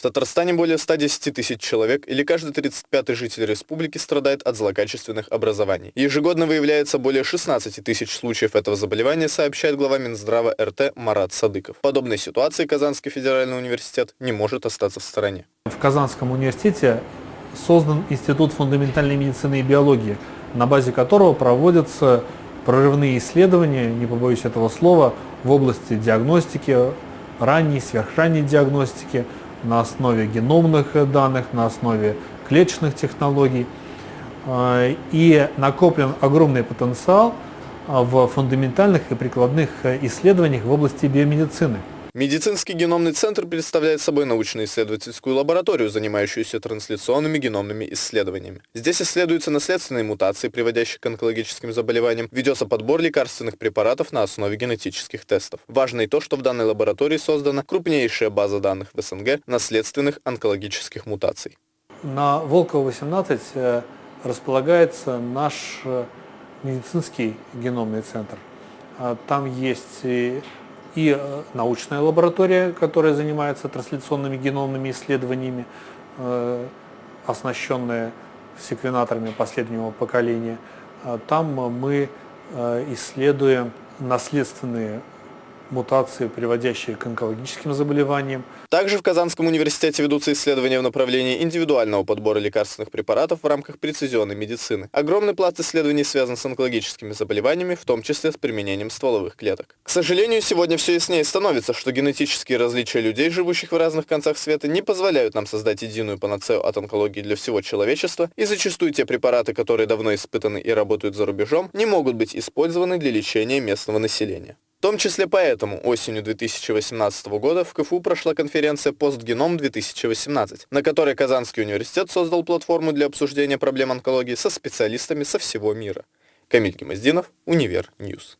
В Татарстане более 110 тысяч человек или каждый 35-й житель республики страдает от злокачественных образований. Ежегодно выявляется более 16 тысяч случаев этого заболевания, сообщает глава Минздрава РТ Марат Садыков. В подобной ситуации Казанский федеральный университет не может остаться в стороне. В Казанском университете создан Институт фундаментальной медицины и биологии, на базе которого проводятся прорывные исследования, не побоюсь этого слова, в области диагностики, ранней, сверхранней диагностики, на основе геномных данных, на основе клеточных технологий. А, и накоплен огромный потенциал а, в фундаментальных и прикладных исследованиях в области биомедицины. Медицинский геномный центр представляет собой научно-исследовательскую лабораторию, занимающуюся трансляционными геномными исследованиями. Здесь исследуются наследственные мутации, приводящие к онкологическим заболеваниям, ведется подбор лекарственных препаратов на основе генетических тестов. Важно и то, что в данной лаборатории создана крупнейшая база данных в СНГ наследственных онкологических мутаций. На Волково-18 э, располагается наш э, медицинский геномный центр. А там есть и э, научная лаборатория, которая занимается трансляционными геномными исследованиями, э, оснащенная секвенаторами последнего поколения. А там мы э, исследуем наследственные мутации, приводящие к онкологическим заболеваниям. Также в Казанском университете ведутся исследования в направлении индивидуального подбора лекарственных препаратов в рамках прецизионной медицины. Огромный пласт исследований связан с онкологическими заболеваниями, в том числе с применением стволовых клеток. К сожалению, сегодня все яснее становится, что генетические различия людей, живущих в разных концах света, не позволяют нам создать единую панацею от онкологии для всего человечества, и зачастую те препараты, которые давно испытаны и работают за рубежом, не могут быть использованы для лечения местного населения. В том числе поэтому осенью 2018 года в КФУ прошла конференция «Постгеном-2018», на которой Казанский университет создал платформу для обсуждения проблем онкологии со специалистами со всего мира. Камиль Гемоздинов, Универ Ньюс.